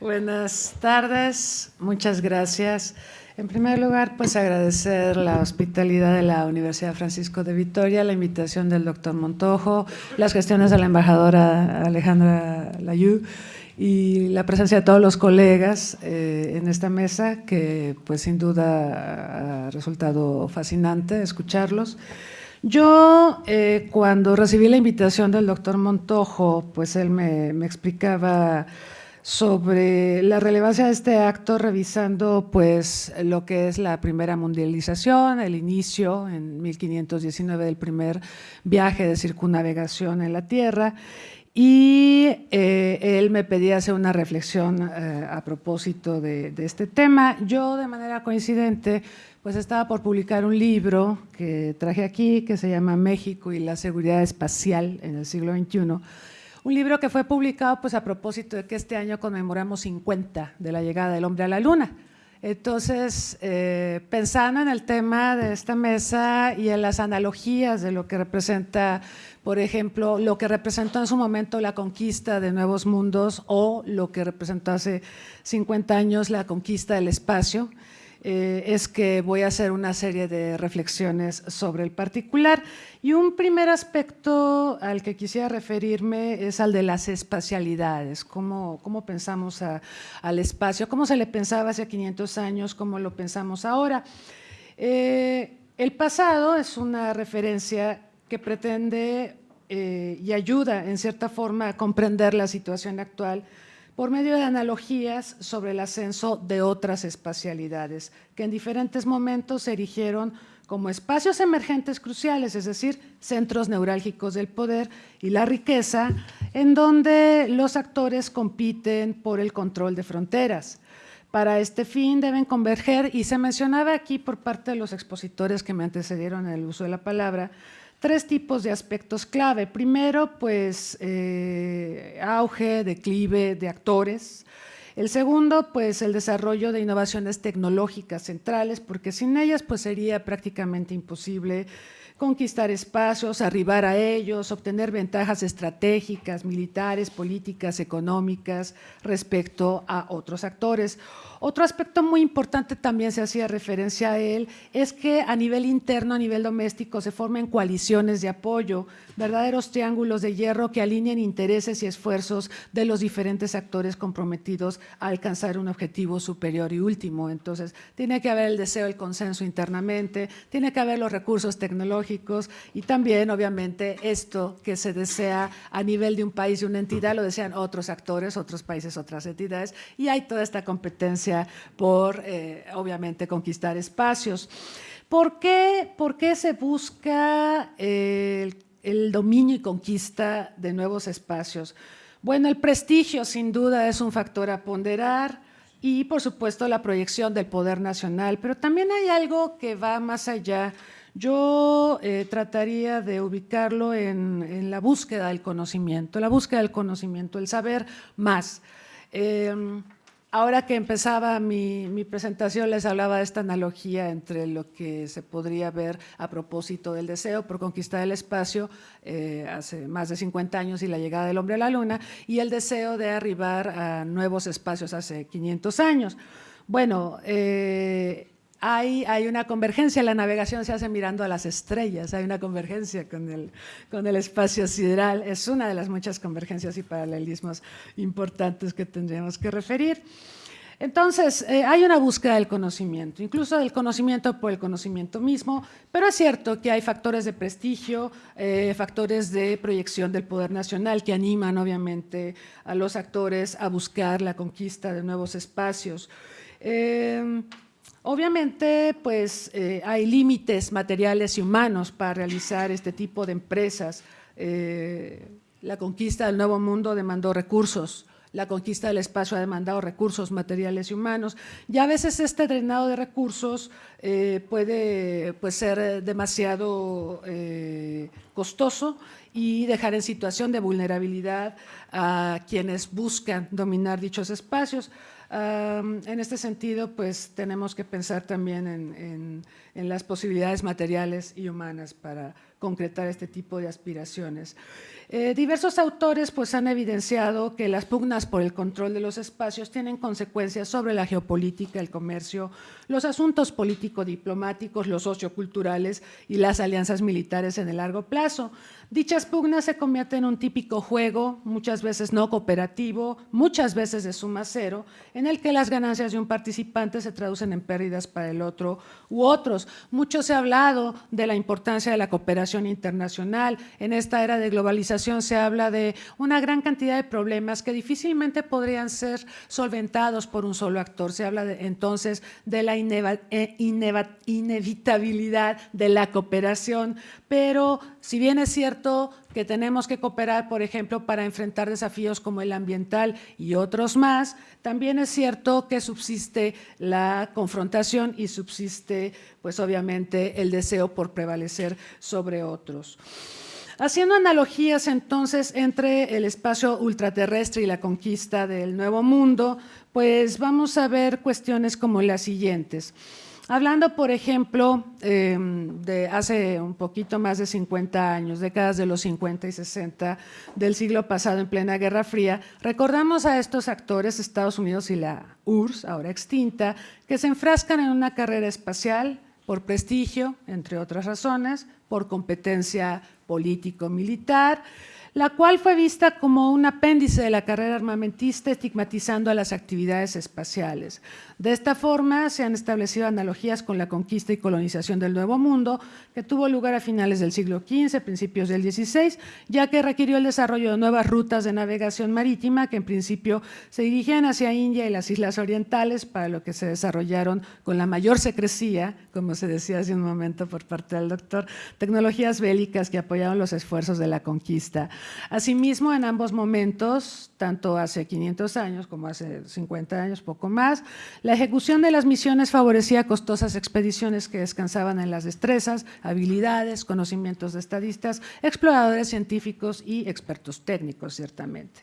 Buenas tardes, muchas gracias. En primer lugar, pues agradecer la hospitalidad de la Universidad Francisco de Vitoria, la invitación del doctor Montojo, las gestiones de la embajadora Alejandra Layú y la presencia de todos los colegas eh, en esta mesa, que pues sin duda ha resultado fascinante escucharlos. Yo, eh, cuando recibí la invitación del doctor Montojo, pues él me, me, explicaba sobre la relevancia de este acto, revisando pues lo que es la primera mundialización, el inicio en 1519 del primer viaje de circunnavegación en la Tierra, y eh, él me pedía hacer una reflexión eh, a propósito de, este tema. Yo, de manera coincidente, pues estaba por publicar un libro que traje aquí, que se llama México y la seguridad espacial en el siglo XXI, un libro que fue publicado pues, a propósito de que este año conmemoramos 50 de la llegada del hombre a la luna. Entonces, eh, pensando en el tema de esta mesa y en las analogías de lo que representa por ejemplo, lo que representó en su momento la conquista de nuevos mundos o lo que representó hace 50 años la conquista del espacio, eh, es que voy a hacer una serie de reflexiones sobre el particular. Y un primer aspecto al que quisiera referirme es al de las espacialidades, cómo, cómo pensamos al espacio, cómo se le pensaba hace 500 años, cómo lo pensamos ahora. Eh, el pasado es una referencia que pretende eh, y ayuda en cierta forma a comprender la situación actual por medio de analogías sobre el ascenso de otras espacialidades que en diferentes momentos se erigieron como espacios emergentes cruciales, es decir, centros neurálgicos del poder y la riqueza, en donde los actores compiten por el control de fronteras. Para este fin deben converger, y se mencionaba aquí por parte de los expositores que me antecedieron en el uso de la palabra, tres tipos de aspectos clave. Primero, pues eh, auge, declive de actores. El segundo, pues el desarrollo de innovaciones tecnológicas centrales, porque sin ellas pues sería prácticamente imposible conquistar espacios, arribar a ellos, obtener ventajas estratégicas, militares, políticas, económicas respecto a otros actores. Otro aspecto muy importante también se hacía referencia a él, es que a nivel interno, a nivel doméstico, se formen coaliciones de apoyo, verdaderos triángulos de hierro que alineen intereses y esfuerzos de los diferentes actores comprometidos a alcanzar un objetivo superior y último. Entonces, tiene que haber el deseo, el consenso internamente, tiene que haber los recursos tecnológicos y también, obviamente, esto que se desea a nivel de un país y una entidad, lo desean otros actores, otros países, otras entidades, y hay toda esta competencia por, eh, obviamente, conquistar espacios. ¿Por qué, por qué se busca el, el dominio y conquista de nuevos espacios? Bueno, el prestigio sin duda es un factor a ponderar y por supuesto la proyección del poder nacional, pero también hay algo que va más allá. Yo eh, trataría de ubicarlo en, en, la búsqueda del conocimiento, la búsqueda del conocimiento, el saber más. Eh, Ahora que empezaba mi, presentación les hablaba de esta analogía entre lo que se podría ver a propósito del deseo por conquistar el espacio eh, hace más de 50 años y la llegada del hombre a la luna y el deseo de arribar a nuevos espacios hace 500 años. Bueno, eh, hay, hay, una convergencia, la navegación se hace mirando a las estrellas, hay una convergencia con el, con el espacio sideral, es una de las muchas convergencias y paralelismos importantes que tendríamos que referir. Entonces, eh, hay una búsqueda del conocimiento, incluso del conocimiento por el conocimiento mismo, pero es cierto que hay factores de prestigio, eh, factores de proyección del poder nacional que animan obviamente a los actores a buscar la conquista de nuevos espacios. Eh, Obviamente, pues eh, hay límites materiales y humanos para realizar este tipo de empresas. Eh, la conquista del Nuevo Mundo demandó recursos, la conquista del espacio ha demandado recursos materiales y humanos, y a veces este drenado de recursos eh, puede pues, ser demasiado costoso y dejar en situación de vulnerabilidad a quienes buscan dominar dichos espacios. En este sentido, pues tenemos que pensar también en, en las posibilidades materiales y humanas para concretar este tipo de aspiraciones. Eh, diversos autores pues, han evidenciado que las pugnas por el control de los espacios tienen consecuencias sobre la geopolítica, el comercio, los asuntos político-diplomáticos, los socioculturales y las alianzas militares en el largo plazo. Dichas pugnas se convierten en un típico juego, muchas veces no cooperativo, muchas veces de suma cero, en el que las ganancias de un participante se traducen en pérdidas para el otro u otros. Mucho se ha hablado de la importancia de la cooperación internacional. En esta era de globalización se habla de una gran cantidad de problemas que difícilmente podrían ser solventados por un solo actor. Se habla entonces de la eh, inevitabilidad de la cooperación, pero si bien es cierto que tenemos que cooperar, por ejemplo, para enfrentar desafíos como el ambiental y otros más, también es cierto que subsiste la confrontación y subsiste, pues obviamente, el deseo por prevalecer sobre otros. Haciendo analogías entonces entre el espacio ultraterrestre y la conquista del Nuevo Mundo, pues vamos a ver cuestiones como las siguientes. Hablando, por ejemplo, em, de hace un poquito más de 50 años, décadas de los 50 y 60 del siglo pasado en plena Guerra Fría, recordamos a estos actores, Estados Unidos y la URSS, ahora extinta, que se enfrascan en una carrera espacial por prestigio, entre otras razones, por competencia político-militar, la cual fue vista como un apéndice de la carrera armamentista estigmatizando a las actividades espaciales. De esta forma se han establecido analogías con la conquista y colonización del Nuevo Mundo, que tuvo lugar a finales del siglo XV, principios del XVI, ya que requirió el desarrollo de nuevas rutas de navegación marítima que en principio se dirigían hacia India y las islas orientales, para lo que se desarrollaron con la mayor secrecía, como se decía hace un momento por parte del doctor, tecnologías bélicas que apoyaron los esfuerzos de la conquista. Asimismo, en ambos momentos, tanto hace 500 años como hace 50 años, poco más, la ejecución de las misiones favorecía costosas expediciones que descansaban en las destrezas, habilidades, conocimientos de estadistas, exploradores científicos y expertos técnicos, ciertamente.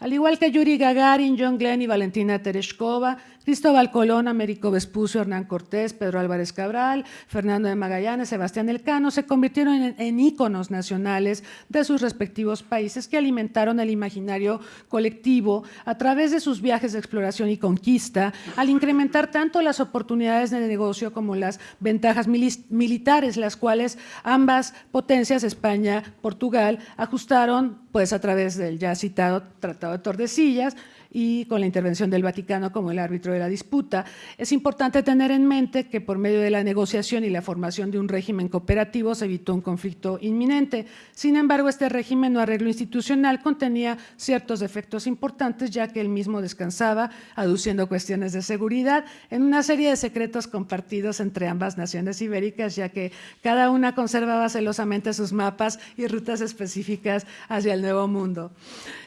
Al igual que Yuri Gagarin, John Glenn y Valentina Tereshkova, Cristóbal Colón, Américo Vespucio, Hernán Cortés, Pedro Álvarez Cabral, Fernando de Magallanes, Sebastián Elcano se convirtieron en, en, íconos nacionales de sus respectivos países que alimentaron el imaginario colectivo a través de sus viajes de exploración y conquista, al incrementar tanto las oportunidades de negocio como las ventajas militares, las cuales ambas potencias, España, Portugal, ajustaron pues a través del ya citado Tratado de Tordesillas, y con la intervención del Vaticano como el árbitro de la disputa. Es importante tener en mente que por medio de la negociación y la formación de un régimen cooperativo se evitó un conflicto inminente. Sin embargo, este régimen no arreglo institucional contenía ciertos defectos importantes, ya que él mismo descansaba, aduciendo cuestiones de seguridad, en una serie de secretos compartidos entre ambas naciones ibéricas, ya que cada una conservaba celosamente sus mapas y rutas específicas hacia el Nuevo Mundo.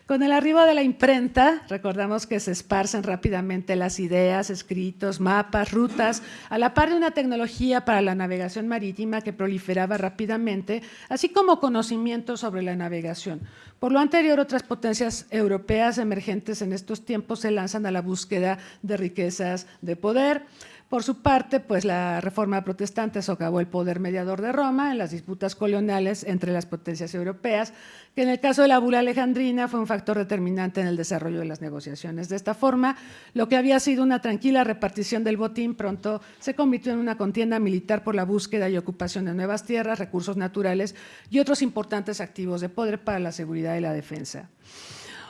Con el arribo de la imprenta, recordamos que se esparcen rápidamente las ideas, escritos, mapas, rutas, a la par de una tecnología para la navegación marítima que proliferaba rápidamente, así como conocimientos sobre la navegación. Por lo anterior, otras potencias europeas emergentes en estos tiempos se lanzan a la búsqueda de riquezas de poder. Por su parte, pues la reforma protestante socavó el poder mediador de Roma en las disputas coloniales entre las potencias europeas, que en el caso de la bula alejandrina fue un factor determinante en el desarrollo de las negociaciones. De esta forma, lo que había sido una tranquila repartición del botín pronto se convirtió en una contienda militar por la búsqueda y ocupación de nuevas tierras, recursos naturales y otros importantes activos de poder para la seguridad y la defensa.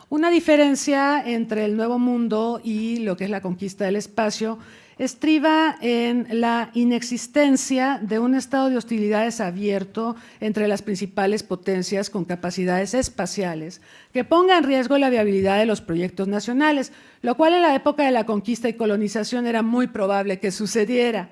Una diferencia entre el Nuevo Mundo y lo que es la conquista del espacio estriba en la inexistencia de un estado de hostilidades abierto entre las principales potencias con capacidades espaciales que ponga en riesgo la viabilidad de los proyectos nacionales, lo cual en la época de la conquista y colonización era muy probable que sucediera.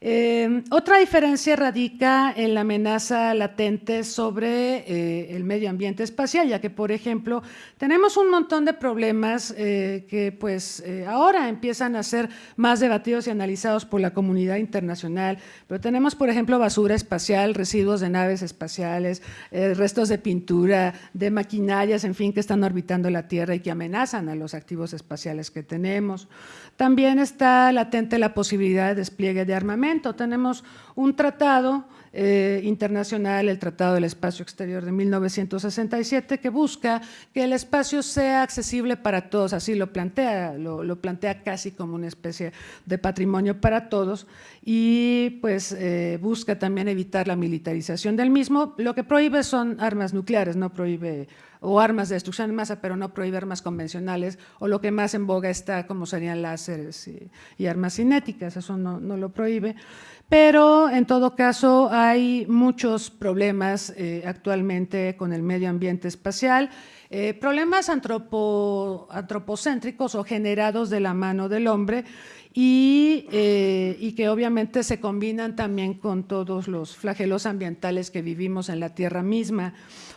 Eh, otra diferencia radica en la amenaza latente sobre eh, el medio ambiente espacial, ya que, por ejemplo, tenemos un montón de problemas eh, que pues ahora empiezan a ser más debatidos y analizados por la comunidad internacional, pero tenemos, por ejemplo, basura espacial, residuos de naves espaciales, restos de pintura, de maquinarias, en fin, que están orbitando la Tierra y que amenazan a los activos espaciales que tenemos. También está latente la posibilidad de despliegue de armamento. Tenemos un tratado eh, internacional, el Tratado del Espacio Exterior de 1967, que busca que el espacio sea accesible para todos, así lo plantea, lo, plantea casi como una especie de patrimonio para todos. Y pues eh, busca también evitar la militarización del mismo. Lo que prohíbe son armas nucleares, no prohíbe o armas de destrucción en masa, pero no prohíbe armas convencionales, o lo que más en boga está, como serían láseres y, armas cinéticas, eso no, lo prohíbe. Pero en todo caso hay muchos problemas eh, actualmente con el medio ambiente espacial, eh, problemas antropocéntricos o generados de la mano del hombre y, eh, y, que obviamente se combinan también con todos los flagelos ambientales que vivimos en la Tierra misma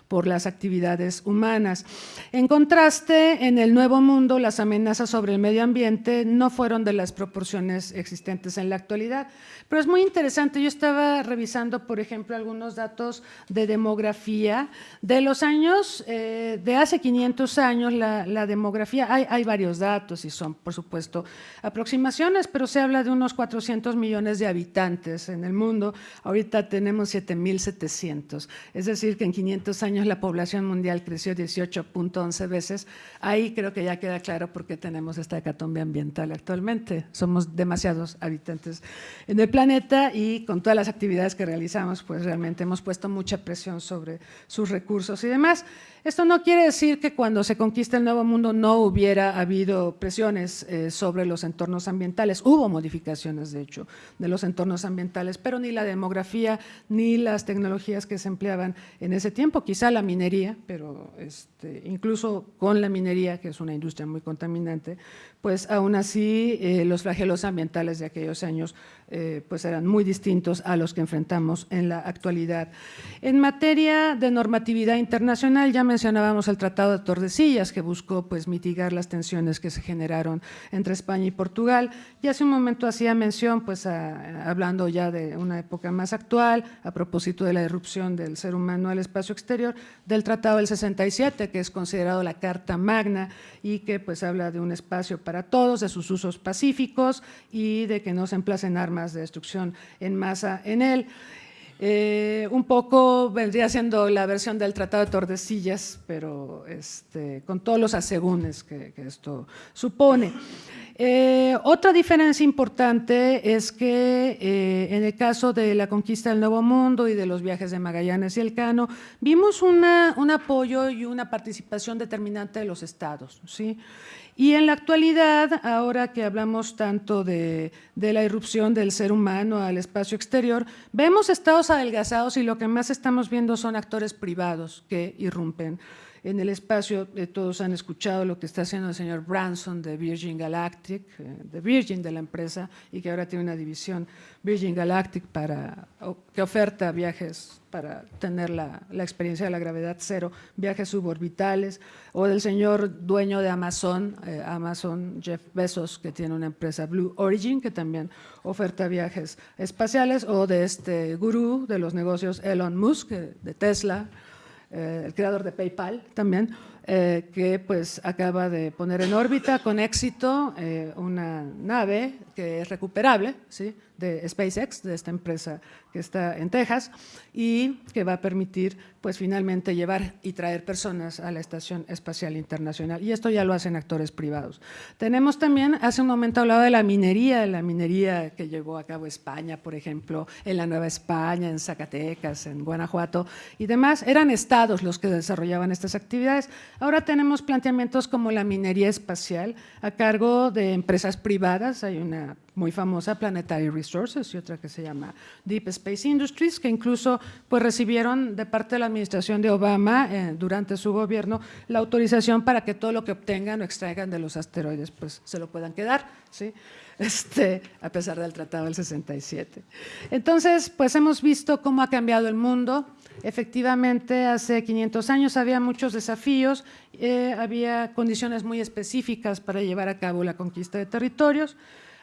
por las actividades humanas. En contraste, en el Nuevo Mundo, las amenazas sobre el medio ambiente no fueron de las proporciones existentes en la actualidad. Pero es muy interesante, yo estaba revisando, por ejemplo, algunos datos de demografía de los años, eh, de hace 500 años, la, demografía, hay, hay, varios datos y son, por supuesto, aproximaciones, pero se habla de unos 400 millones de habitantes en el mundo, ahorita tenemos 7.700, es decir, que en 500 años la población mundial creció 18.11 veces, ahí creo que ya queda claro por qué tenemos esta hecatombe ambiental actualmente, somos demasiados habitantes en el planeta y con todas las actividades que realizamos, pues realmente hemos puesto mucha presión sobre sus recursos y demás. Esto no quiere decir que cuando se conquista el Nuevo Mundo no hubiera habido presiones eh, sobre los entornos ambientales. Hubo modificaciones, de hecho, de los entornos ambientales, pero ni la demografía ni las tecnologías que se empleaban en ese tiempo, quizá la minería, pero este, incluso con la minería, que es una industria muy contaminante, pues aún así eh, los flagelos ambientales de aquellos años eh, pues eran muy distintos a los que enfrentamos en la actualidad. En materia de normatividad internacional, ya mencionábamos el Tratado de Tordesillas, que buscó pues, mitigar las tensiones que se generaron entre España y Portugal. Y hace un momento hacía mención, pues, hablando ya de una época más actual, a propósito de la irrupción del ser humano al espacio exterior, del Tratado del 67, que es considerado la Carta Magna y que pues, habla de un espacio para todos, de sus usos pacíficos y de que no se emplacen armas de destrucción en masa en él. Eh, un poco vendría siendo la versión del Tratado de Tordesillas, pero este, con todos los asegúnes que, esto supone. Eh, otra diferencia importante es que eh, en el caso de la conquista del Nuevo Mundo y de los viajes de Magallanes y Elcano, vimos un apoyo y una participación determinante de los estados. ¿sí? Y en la actualidad, ahora que hablamos tanto de, la irrupción del ser humano al espacio exterior, vemos estados adelgazados y lo que más estamos viendo son actores privados que irrumpen en el espacio. Eh, todos han escuchado lo que está haciendo el señor Branson de Virgin Galactic, eh, de Virgin de la empresa, y que ahora tiene una división Virgin Galactic para, que oferta viajes para tener la, experiencia de la gravedad cero, viajes suborbitales, o del señor dueño de Amazon, eh, Amazon Jeff Bezos, que tiene una empresa Blue Origin, que también oferta viajes espaciales, o de este gurú de los negocios Elon Musk, de Tesla, eh, el creador de PayPal también, eh, que pues acaba de poner en órbita con éxito eh, una nave que es recuperable, ¿sí? de SpaceX, de esta empresa que está en Texas y que va a permitir pues finalmente llevar y traer personas a la Estación Espacial Internacional. Y esto ya lo hacen actores privados. Tenemos también, hace un momento hablado de la minería, la minería que llevó a cabo España, por ejemplo, en la Nueva España, en Zacatecas, en Guanajuato y demás. Eran estados los que desarrollaban estas actividades. Ahora tenemos planteamientos como la minería espacial a cargo de empresas privadas. Hay una muy famosa, Planetary Resources, y otra que se llama Deep Space Industries, que incluso pues, recibieron de parte de la administración de Obama eh, durante su gobierno la autorización para que todo lo que obtengan o extraigan de los asteroides pues, se lo puedan quedar, ¿sí? este, a pesar del Tratado del 67. Entonces, pues hemos visto cómo ha cambiado el mundo, Efectivamente, hace 500 años había muchos desafíos, eh, había condiciones muy específicas para llevar a cabo la conquista de territorios.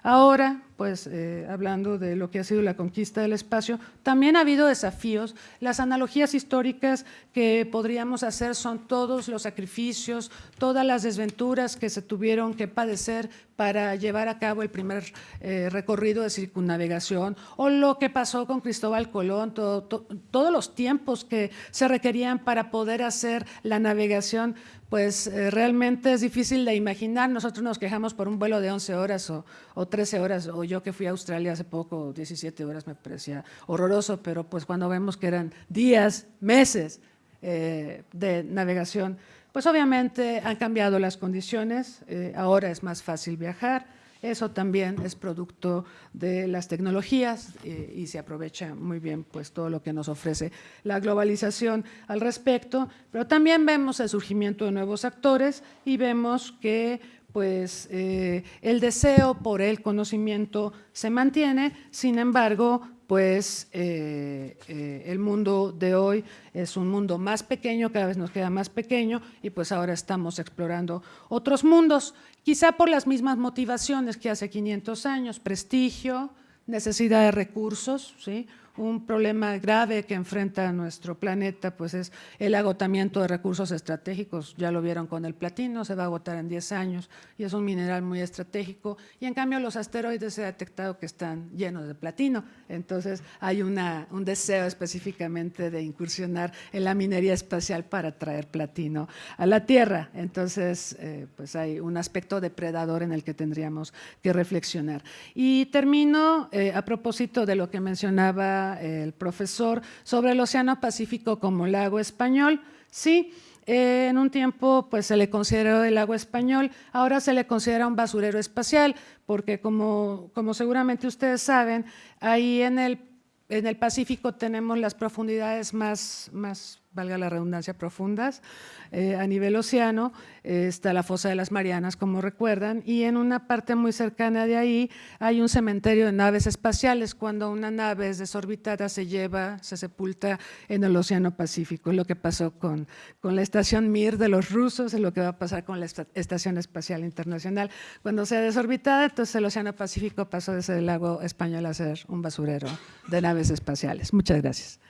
Ahora, pues eh, hablando de lo que ha sido la conquista del espacio, también ha habido desafíos. Las analogías históricas que podríamos hacer son todos los sacrificios, todas las desventuras que se tuvieron que padecer para llevar a cabo el primer eh, recorrido de circunnavegación o lo que pasó con Cristóbal Colón, todos los tiempos que se requerían para poder hacer la navegación pues eh, realmente es difícil de imaginar. Nosotros nos quejamos por un vuelo de 11 horas o, o 13 horas, o yo que fui a Australia hace poco, 17 horas me parecía horroroso, pero pues cuando vemos que eran días, meses eh, de navegación, pues obviamente han cambiado las condiciones, eh, ahora es más fácil viajar, eso también es producto de las tecnologías eh, y se aprovecha muy bien pues, todo lo que nos ofrece la globalización al respecto, pero también vemos el surgimiento de nuevos actores y vemos que pues eh, el deseo por el conocimiento se mantiene, sin embargo, pues eh, eh, el mundo de hoy es un mundo más pequeño, cada vez nos queda más pequeño y pues ahora estamos explorando otros mundos, quizá por las mismas motivaciones que hace 500 años, prestigio, necesidad de recursos, ¿sí? Un problema grave que enfrenta nuestro planeta pues es el agotamiento de recursos estratégicos, ya lo vieron con el platino, se va a agotar en 10 años y es un mineral muy estratégico. Y en cambio los asteroides se ha detectado que están llenos de platino, entonces hay una, un deseo específicamente de incursionar en la minería espacial para traer platino a la Tierra, entonces eh, pues hay un aspecto depredador en el que tendríamos que reflexionar. Y termino eh, a propósito de lo que mencionaba el profesor sobre el Océano Pacífico como lago español. Sí, eh, en un tiempo pues, se le consideró el lago español, ahora se le considera un basurero espacial, porque como, como seguramente ustedes saben, ahí en el, en el Pacífico tenemos las profundidades más, más valga la redundancia, profundas eh, a nivel océano, eh, está la fosa de las Marianas, como recuerdan, y en una parte muy cercana de ahí hay un cementerio de naves espaciales, cuando una nave es desorbitada se lleva, se sepulta en el océano Pacífico, es lo que pasó con, con la estación Mir de los rusos, es lo que va a pasar con la Estación Espacial Internacional. Cuando sea desorbitada, entonces el océano Pacífico pasó de ser el lago español a ser un basurero de naves espaciales. Muchas gracias.